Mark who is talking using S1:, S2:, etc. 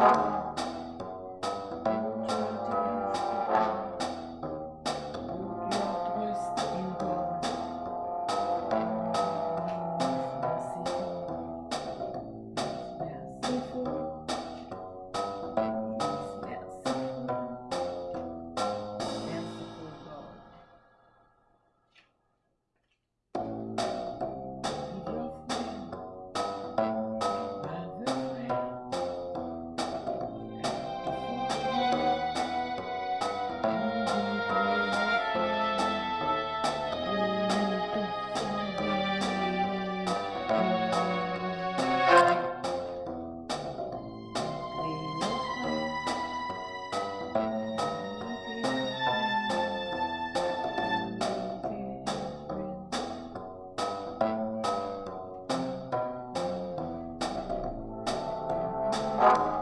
S1: Uh-huh. Bye.